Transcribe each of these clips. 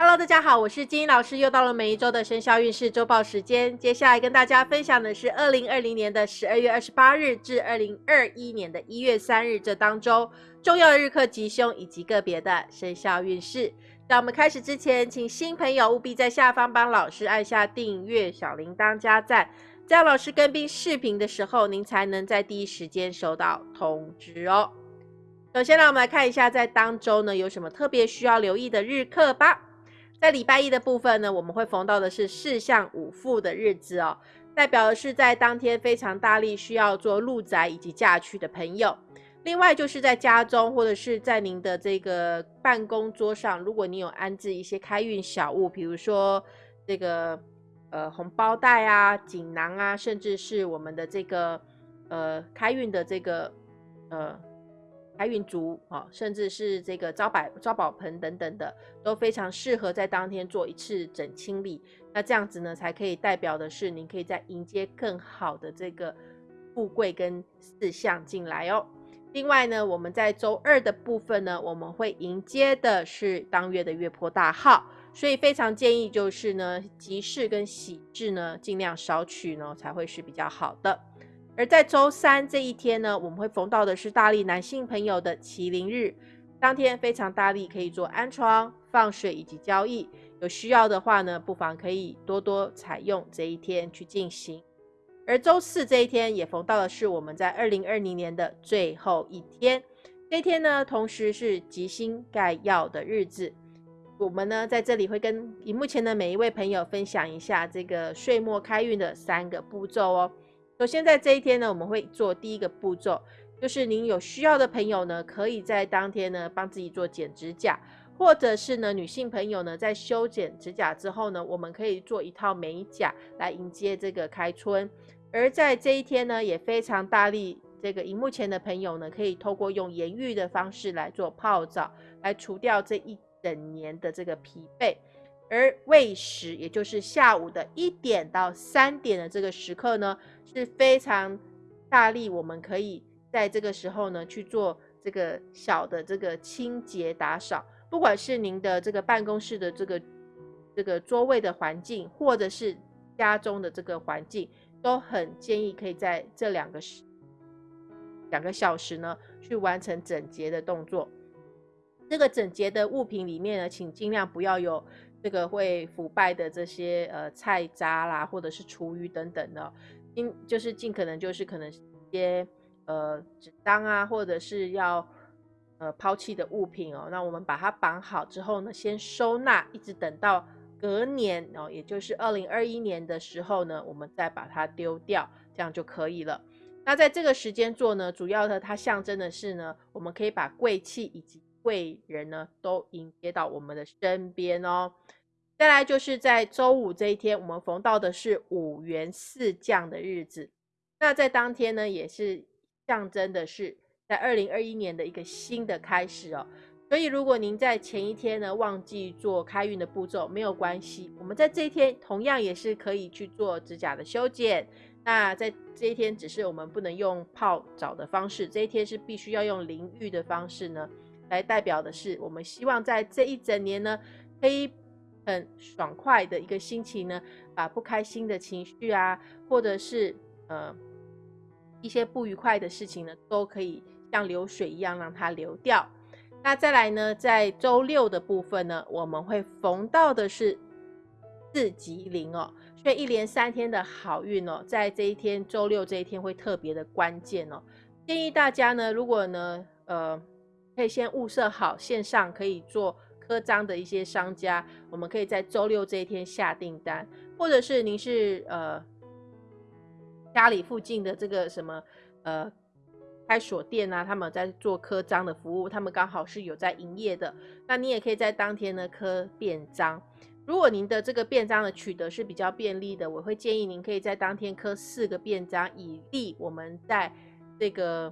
Hello，大家好，我是金英老师，又到了每一周的生肖运势周报时间。接下来跟大家分享的是二零二零年的十二月二十八日至二零二一年的一月三日这当中重要的日课吉凶以及个别的生肖运势。在我们开始之前，请新朋友务必在下方帮老师按下订阅、小铃铛加赞，这样老师跟并视频的时候，您才能在第一时间收到通知哦。首先呢，我们来看一下在当周呢有什么特别需要留意的日课吧。在礼拜一的部分呢，我们会逢到的是四象五富的日子哦，代表的是在当天非常大力需要做入宅以及嫁娶的朋友。另外就是在家中或者是在您的这个办公桌上，如果你有安置一些开运小物，比如说这个呃红包袋啊、锦囊啊，甚至是我们的这个呃开运的这个呃。开运竹啊，甚至是这个招百招宝盆等等的，都非常适合在当天做一次整清理。那这样子呢，才可以代表的是，您可以在迎接更好的这个富贵跟四象进来哦。另外呢，我们在周二的部分呢，我们会迎接的是当月的月破大号，所以非常建议就是呢，吉事跟喜事呢，尽量少取呢，才会是比较好的。而在周三这一天呢，我们会逢到的是大力男性朋友的麒麟日，当天非常大力，可以做安床、放水以及交易。有需要的话呢，不妨可以多多采用这一天去进行。而周四这一天也逢到的是我们在二零二零年的最后一天，这一天呢，同时是吉星盖曜的日子。我们呢在这里会跟荧幕前的每一位朋友分享一下这个岁末开运的三个步骤哦。首先，在这一天呢，我们会做第一个步骤，就是您有需要的朋友呢，可以在当天呢帮自己做剪指甲，或者是呢女性朋友呢在修剪指甲之后呢，我们可以做一套美甲来迎接这个开春。而在这一天呢，也非常大力，这个荧幕前的朋友呢，可以透过用盐浴的方式来做泡澡，来除掉这一整年的这个疲惫。而未时，也就是下午的一点到三点的这个时刻呢，是非常大力，我们可以在这个时候呢去做这个小的这个清洁打扫，不管是您的这个办公室的这个这个座位的环境，或者是家中的这个环境，都很建议可以在这两个时两个小时呢去完成整洁的动作。这个整洁的物品里面呢，请尽量不要有。这个会腐败的这些呃菜渣啦，或者是厨余等等的，尽就是尽可能就是可能一些呃纸张啊，或者是要呃抛弃的物品哦，那我们把它绑好之后呢，先收纳，一直等到隔年哦，也就是二零二一年的时候呢，我们再把它丢掉，这样就可以了。那在这个时间做呢，主要的它象征的是呢，我们可以把贵气以及贵人呢都迎接到我们的身边哦。再来就是在周五这一天，我们逢到的是五元四降的日子。那在当天呢，也是象征的是在二零二一年的一个新的开始哦。所以如果您在前一天呢忘记做开运的步骤，没有关系，我们在这一天同样也是可以去做指甲的修剪。那在这一天，只是我们不能用泡澡的方式，这一天是必须要用淋浴的方式呢，来代表的是我们希望在这一整年呢可以。很爽快的一个心情呢，把不开心的情绪啊，或者是呃一些不愉快的事情呢，都可以像流水一样让它流掉。那再来呢，在周六的部分呢，我们会逢到的是四吉零哦，所以一连三天的好运哦，在这一天周六这一天会特别的关键哦。建议大家呢，如果呢，呃，可以先物色好线上可以做。刻章的一些商家，我们可以在周六这一天下订单，或者是您是呃家里附近的这个什么呃开锁店啊，他们在做刻章的服务，他们刚好是有在营业的，那你也可以在当天呢刻便章。如果您的这个便章的取得是比较便利的，我会建议您可以在当天刻四个便章，以利我们在这个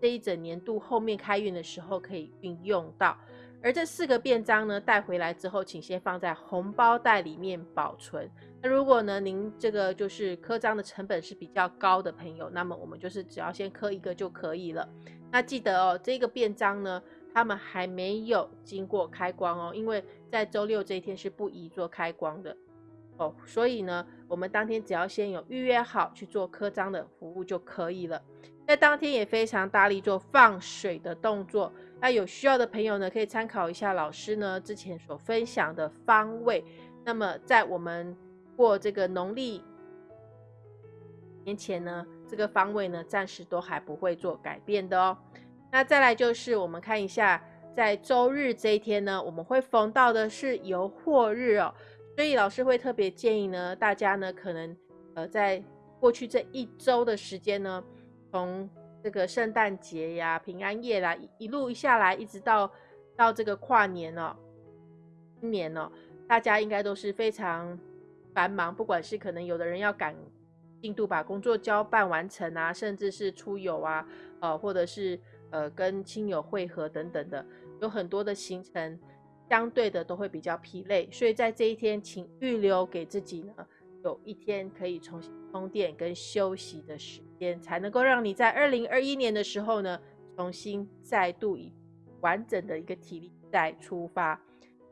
这一整年度后面开运的时候可以运用到。而这四个便章呢，带回来之后，请先放在红包袋里面保存。那如果呢，您这个就是刻章的成本是比较高的朋友，那么我们就是只要先刻一个就可以了。那记得哦，这个便章呢，他们还没有经过开光哦，因为在周六这一天是不宜做开光的哦，所以呢，我们当天只要先有预约好去做刻章的服务就可以了。在当天也非常大力做放水的动作，那有需要的朋友呢，可以参考一下老师呢之前所分享的方位。那么在我们过这个农历年前呢，这个方位呢暂时都还不会做改变的哦。那再来就是我们看一下，在周日这一天呢，我们会逢到的是游货日哦，所以老师会特别建议呢，大家呢可能呃在过去这一周的时间呢。从这个圣诞节呀、平安夜啦，一路下来，一直到到这个跨年哦，今年哦，大家应该都是非常繁忙，不管是可能有的人要赶进度把工作交办完成啊，甚至是出游啊，呃，或者是呃跟亲友会合等等的，有很多的行程，相对的都会比较疲累，所以在这一天，请预留给自己呢。有一天可以重新充电跟休息的时间，才能够让你在二零二一年的时候呢，重新再度以完整的一个体力再出发。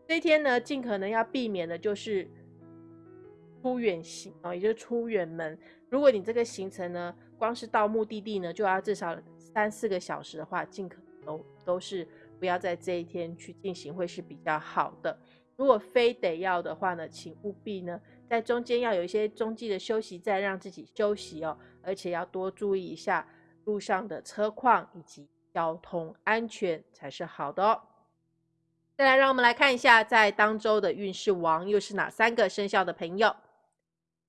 这一天呢，尽可能要避免的就是出远行哦，也就是出远门。如果你这个行程呢，光是到目的地呢，就要至少三四个小时的话，尽可能都是不要在这一天去进行，会是比较好的。如果非得要的话呢，请务必呢。在中间要有一些中继的休息站，让自己休息哦，而且要多注意一下路上的车况以及交通安全才是好的哦。再来，让我们来看一下在当周的运势王又是哪三个生肖的朋友。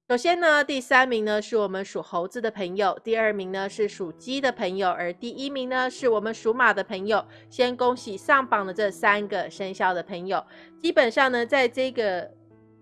首先呢，第三名呢是我们属猴子的朋友，第二名呢是属鸡的朋友，而第一名呢是我们属马的朋友。先恭喜上榜的这三个生肖的朋友，基本上呢，在这个。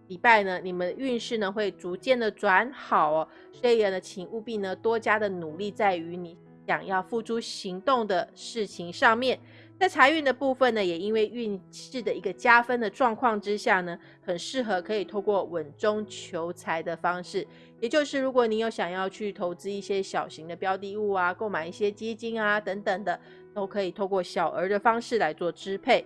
礼拜呢，你们运势呢会逐渐的转好哦，所以呢，请务必呢多加的努力在于你想要付诸行动的事情上面。在财运的部分呢，也因为运势的一个加分的状况之下呢，很适合可以透过稳中求财的方式，也就是如果你有想要去投资一些小型的标的物啊，购买一些基金啊等等的，都可以透过小额的方式来做支配。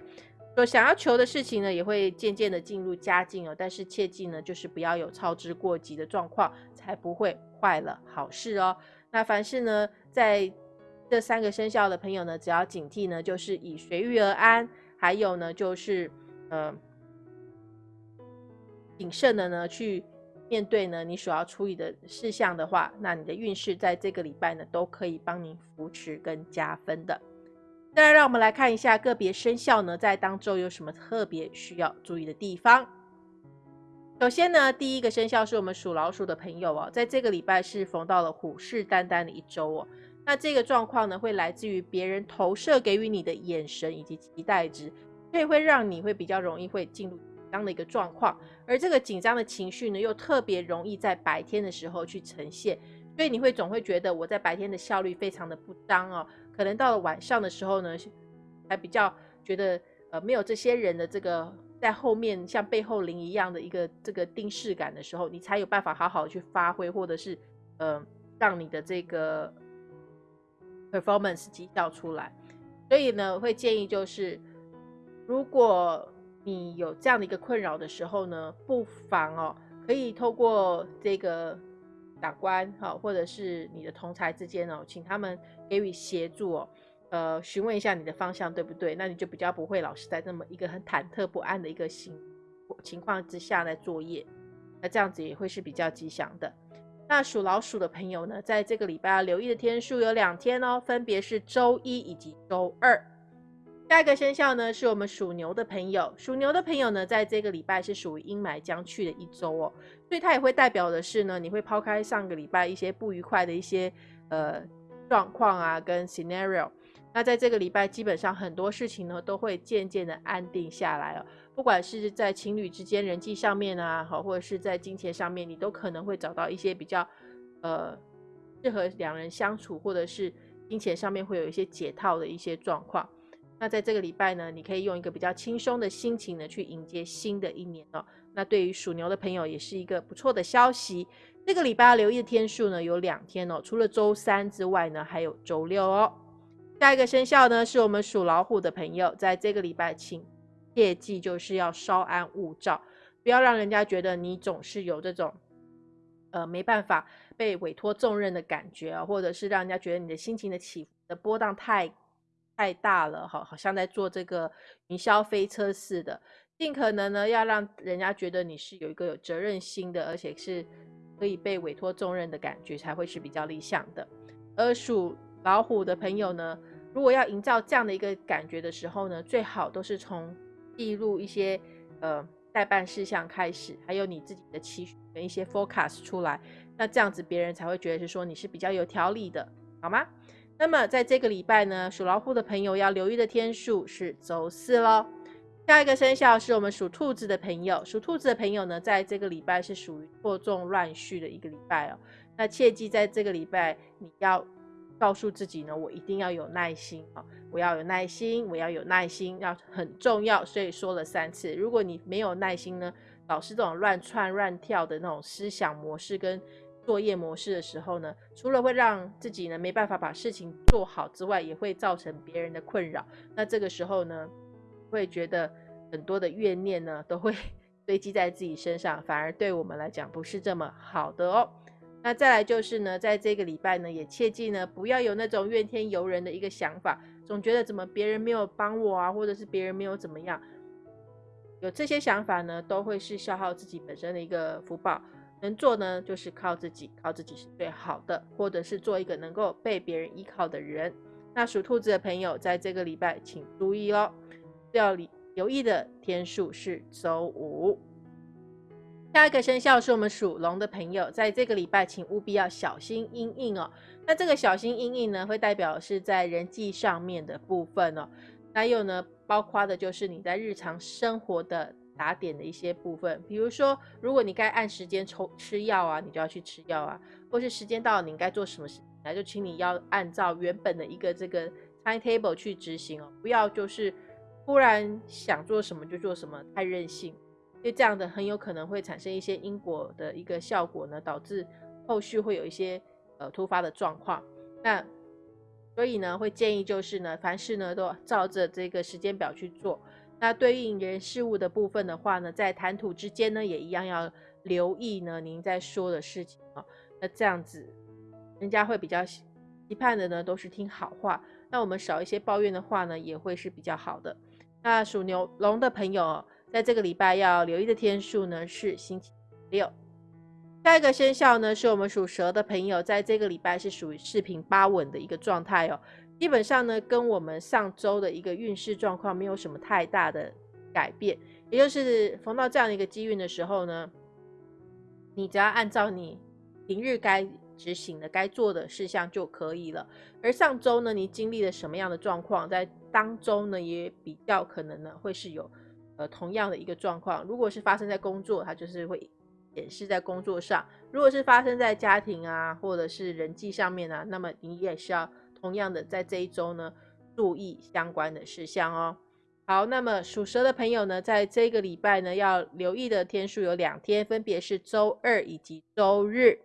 所想要求的事情呢，也会渐渐的进入佳境哦。但是切记呢，就是不要有操之过急的状况，才不会坏了好事哦。那凡事呢，在这三个生肖的朋友呢，只要警惕呢，就是以随遇而安，还有呢，就是呃谨慎的呢去面对呢你所要处理的事项的话，那你的运势在这个礼拜呢，都可以帮您扶持跟加分的。再来，让我们来看一下个别生肖呢，在当周有什么特别需要注意的地方。首先呢，第一个生肖是我们属老鼠的朋友哦，在这个礼拜是逢到了虎视眈眈的一周哦。那这个状况呢，会来自于别人投射给予你的眼神以及期待值，所以会让你会比较容易会进入紧张的一个状况。而这个紧张的情绪呢，又特别容易在白天的时候去呈现，所以你会总会觉得我在白天的效率非常的不当哦。可能到了晚上的时候呢，还比较觉得呃没有这些人的这个在后面像背后灵一样的一个这个定势感的时候，你才有办法好好去发挥，或者是呃让你的这个 performance 绩效出来。所以呢，会建议就是，如果你有这样的一个困扰的时候呢，不妨哦可以透过这个长官哈，或者是你的同才之间哦，请他们。给予协助哦，呃，询问一下你的方向对不对？那你就比较不会老是在这么一个很忐忑不安的一个情情况之下来作业，那这样子也会是比较吉祥的。那属老鼠的朋友呢，在这个礼拜要留意的天数有两天哦，分别是周一以及周二。下一个生肖呢，是我们属牛的朋友。属牛的朋友呢，在这个礼拜是属于阴霾将去的一周哦，所以它也会代表的是呢，你会抛开上个礼拜一些不愉快的一些呃。状况啊，跟 scenario，那在这个礼拜，基本上很多事情呢都会渐渐的安定下来哦。不管是在情侣之间人际上面啊，好，或者是在金钱上面，你都可能会找到一些比较呃适合两人相处，或者是金钱上面会有一些解套的一些状况。那在这个礼拜呢，你可以用一个比较轻松的心情呢去迎接新的一年哦。那对于属牛的朋友，也是一个不错的消息。这个礼拜要留意的天数呢，有两天哦，除了周三之外呢，还有周六哦。下一个生肖呢，是我们属老虎的朋友，在这个礼拜，请切记就是要稍安勿躁，不要让人家觉得你总是有这种呃没办法被委托重任的感觉啊，或者是让人家觉得你的心情的起伏的波荡太太大了，好，好像在坐这个云霄飞车似的。尽可能呢，要让人家觉得你是有一个有责任心的，而且是可以被委托重任的感觉，才会是比较理想的。而属老虎的朋友呢，如果要营造这样的一个感觉的时候呢，最好都是从记录一些呃代办事项开始，还有你自己的期许跟一些 forecast 出来，那这样子别人才会觉得是说你是比较有条理的，好吗？那么在这个礼拜呢，属老虎的朋友要留意的天数是周四喽。下一个生肖是我们属兔子的朋友，属兔子的朋友呢，在这个礼拜是属于错综乱序的一个礼拜哦。那切记在这个礼拜，你要告诉自己呢，我一定要有耐心啊，我要有耐心，我要有耐心，要很重要。所以说了三次，如果你没有耐心呢，老是这种乱窜乱跳的那种思想模式跟作业模式的时候呢，除了会让自己呢没办法把事情做好之外，也会造成别人的困扰。那这个时候呢，会觉得。很多的怨念呢，都会 堆积在自己身上，反而对我们来讲不是这么好的哦。那再来就是呢，在这个礼拜呢，也切记呢，不要有那种怨天尤人的一个想法，总觉得怎么别人没有帮我啊，或者是别人没有怎么样，有这些想法呢，都会是消耗自己本身的一个福报。能做呢，就是靠自己，靠自己是最好的，或者是做一个能够被别人依靠的人。那属兔子的朋友，在这个礼拜请注意喽，要理。留意的天数是周五。下一个生肖是我们属龙的朋友，在这个礼拜，请务必要小心阴影哦。那这个小心阴影呢，会代表是在人际上面的部分哦。还有呢，包括的就是你在日常生活的打点的一些部分，比如说，如果你该按时间抽吃药啊，你就要去吃药啊；或是时间到了，你应该做什么事，那就请你要按照原本的一个这个 timetable 去执行哦，不要就是。突然想做什么就做什么，太任性，因为这样的很有可能会产生一些因果的一个效果呢，导致后续会有一些呃突发的状况。那所以呢，会建议就是呢，凡事呢都照着这个时间表去做。那对应人事物的部分的话呢，在谈吐之间呢，也一样要留意呢您在说的事情啊。那这样子，人家会比较期盼的呢，都是听好话。那我们少一些抱怨的话呢，也会是比较好的。那属牛龙的朋友，在这个礼拜要留意的天数呢是星期六。下一个生肖呢是我们属蛇的朋友，在这个礼拜是属于四平八稳的一个状态哦。基本上呢，跟我们上周的一个运势状况没有什么太大的改变。也就是逢到这样的一个机运的时候呢，你只要按照你平日该执行的、该做的事项就可以了。而上周呢，你经历了什么样的状况，在当周呢，也比较可能呢，会是有呃同样的一个状况。如果是发生在工作，它就是会显示在工作上；如果是发生在家庭啊，或者是人际上面啊，那么你也是要同样的在这一周呢注意相关的事项哦。好，那么属蛇的朋友呢，在这个礼拜呢要留意的天数有两天，分别是周二以及周日。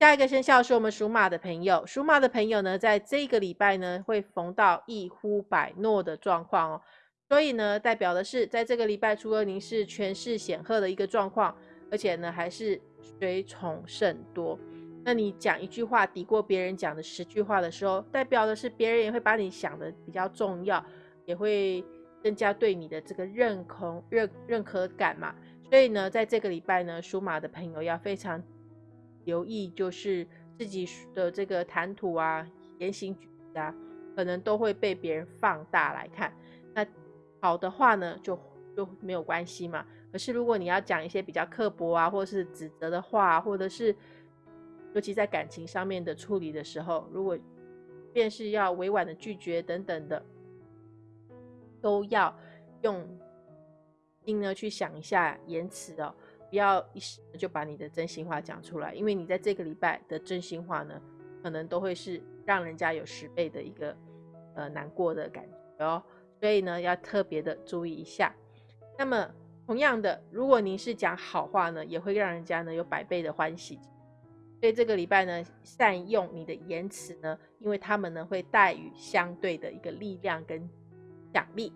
下一个生肖是我们属马的朋友，属马的朋友呢，在这个礼拜呢，会逢到一呼百诺的状况哦，所以呢，代表的是在这个礼拜，除了您是权势显赫的一个状况，而且呢，还是随从甚多。那你讲一句话抵过别人讲的十句话的时候，代表的是别人也会把你想的比较重要，也会增加对你的这个认同、认认可感嘛。所以呢，在这个礼拜呢，属马的朋友要非常。留意就是自己的这个谈吐啊、言行举止啊，可能都会被别人放大来看。好的话呢，就就没有关系嘛。可是如果你要讲一些比较刻薄啊，或是指责的话，或者是尤其在感情上面的处理的时候，如果便是要委婉的拒绝等等的，都要用心呢去想一下言辞哦。不要一时就把你的真心话讲出来，因为你在这个礼拜的真心话呢，可能都会是让人家有十倍的一个呃难过的感觉哦。所以呢，要特别的注意一下。那么同样的，如果您是讲好话呢，也会让人家呢有百倍的欢喜。所以这个礼拜呢，善用你的言辞呢，因为他们呢会带予相对的一个力量跟奖励。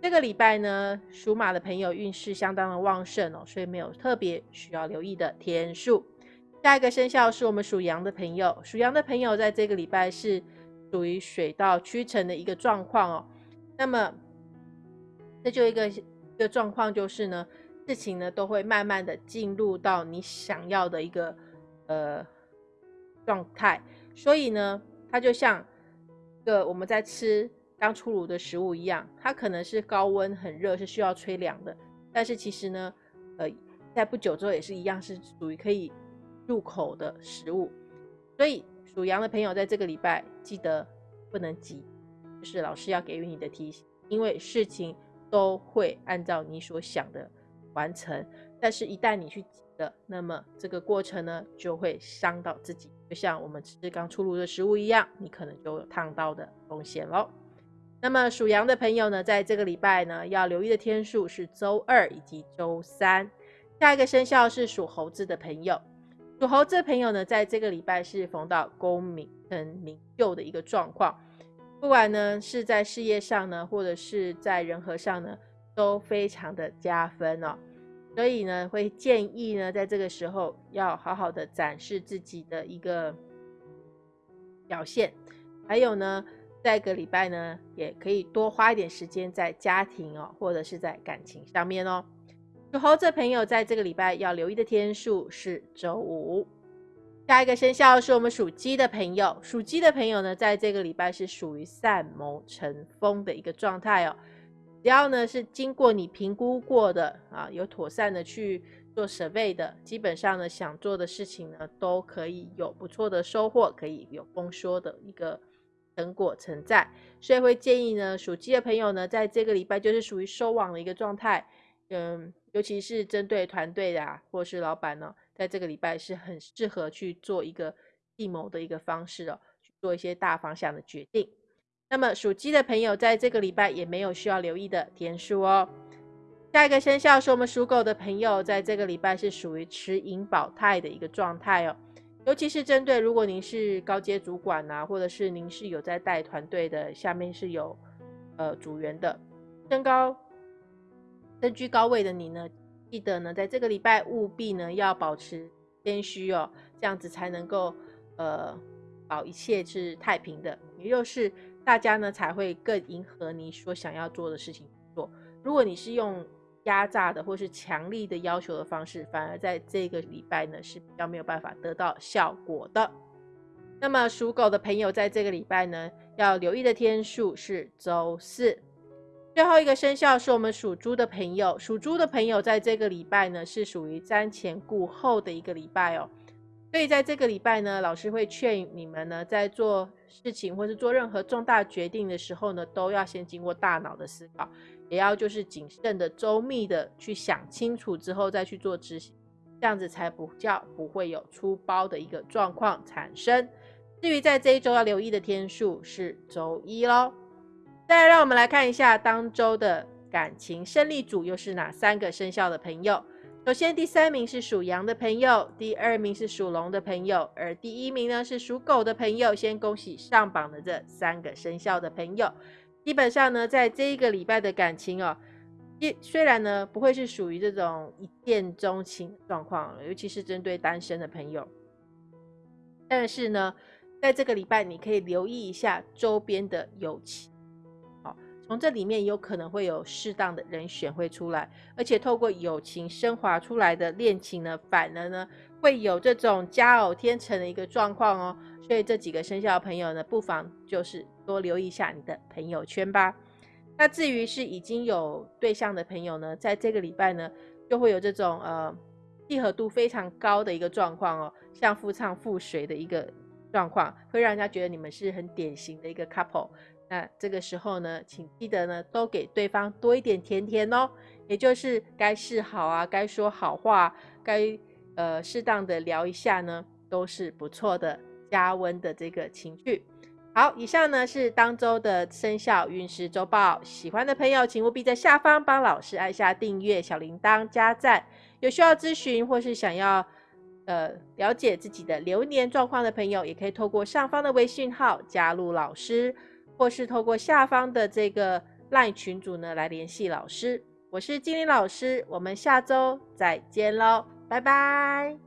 这个礼拜呢，属马的朋友运势相当的旺盛哦，所以没有特别需要留意的天数。下一个生肖是我们属羊的朋友，属羊的朋友在这个礼拜是属于水到渠成的一个状况哦。那么，这就一个一个状况就是呢，事情呢都会慢慢的进入到你想要的一个呃状态，所以呢，它就像个我们在吃。刚出炉的食物一样，它可能是高温很热，是需要吹凉的。但是其实呢，呃，在不久之后也是一样，是属于可以入口的食物。所以属羊的朋友在这个礼拜记得不能急，是老师要给予你的提醒，因为事情都会按照你所想的完成。但是，一旦你去急了，那么这个过程呢就会伤到自己，就像我们吃刚出炉的食物一样，你可能就有烫到的风险喽。那么属羊的朋友呢，在这个礼拜呢，要留意的天数是周二以及周三。下一个生肖是属猴子的朋友，属猴子的朋友呢，在这个礼拜是逢到功名跟名就的一个状况，不管呢是在事业上呢，或者是在人和上呢，都非常的加分哦。所以呢，会建议呢，在这个时候要好好的展示自己的一个表现，还有呢。下个礼拜呢，也可以多花一点时间在家庭哦，或者是在感情上面哦。属猴子朋友在这个礼拜要留意的天数是周五。下一个生肖是我们属鸡的朋友，属鸡的朋友呢，在这个礼拜是属于善谋成风的一个状态哦。只要呢是经过你评估过的啊，有妥善的去做 survey 的，基本上呢想做的事情呢都可以有不错的收获，可以有丰收的一个。成果存在，所以会建议呢，属鸡的朋友呢，在这个礼拜就是属于收网的一个状态。嗯，尤其是针对团队的或是老板呢，在这个礼拜是很适合去做一个计谋的一个方式哦，去做一些大方向的决定。那么属鸡的朋友在这个礼拜也没有需要留意的天数哦。下一个生肖是我们属狗的朋友，在这个礼拜是属于持盈保泰的一个状态哦。尤其是针对如果您是高阶主管呐，或者是您是有在带团队的，下面是有呃组员的，身高身居高位的你呢，记得呢，在这个礼拜务必呢要保持谦虚哦，这样子才能够呃保一切是太平的，也就是大家呢才会更迎合你所想要做的事情做。如果你是用压榨的或是强力的要求的方式，反而在这个礼拜呢是比较没有办法得到效果的。那么属狗的朋友在这个礼拜呢，要留意的天数是周四。最后一个生肖是我们属猪的朋友，属猪的朋友在这个礼拜呢是属于瞻前顾后的一个礼拜哦。所以在这个礼拜呢，老师会劝你们呢，在做事情或是做任何重大决定的时候呢，都要先经过大脑的思考。也要就是谨慎的、周密的去想清楚之后再去做执行，这样子才不叫不会有出包的一个状况产生。至于在这一周要留意的天数是周一喽。再来，让我们来看一下当周的感情胜利组又是哪三个生肖的朋友。首先，第三名是属羊的朋友，第二名是属龙的朋友，而第一名呢是属狗的朋友。先恭喜上榜的这三个生肖的朋友。基本上呢，在这一个礼拜的感情哦，虽虽然呢不会是属于这种一见钟情状况，尤其是针对单身的朋友，但是呢，在这个礼拜你可以留意一下周边的友情，从这里面有可能会有适当的人选会出来，而且透过友情升华出来的恋情呢，反而呢会有这种佳偶天成的一个状况哦，所以这几个生肖的朋友呢，不妨就是。多留意一下你的朋友圈吧。那至于是已经有对象的朋友呢，在这个礼拜呢，就会有这种呃契合度非常高的一个状况哦，像夫唱妇随的一个状况，会让人家觉得你们是很典型的一个 couple。那这个时候呢，请记得呢，都给对方多一点甜甜哦，也就是该示好啊，该说好话，该呃适当的聊一下呢，都是不错的加温的这个情绪。好，以上呢是当周的生肖运势周报。喜欢的朋友，请务必在下方帮老师按下订阅、小铃铛、加赞。有需要咨询或是想要呃了解自己的流年状况的朋友，也可以透过上方的微信号加入老师，或是透过下方的这个 LINE 群组呢来联系老师。我是金玲老师，我们下周再见喽，拜拜。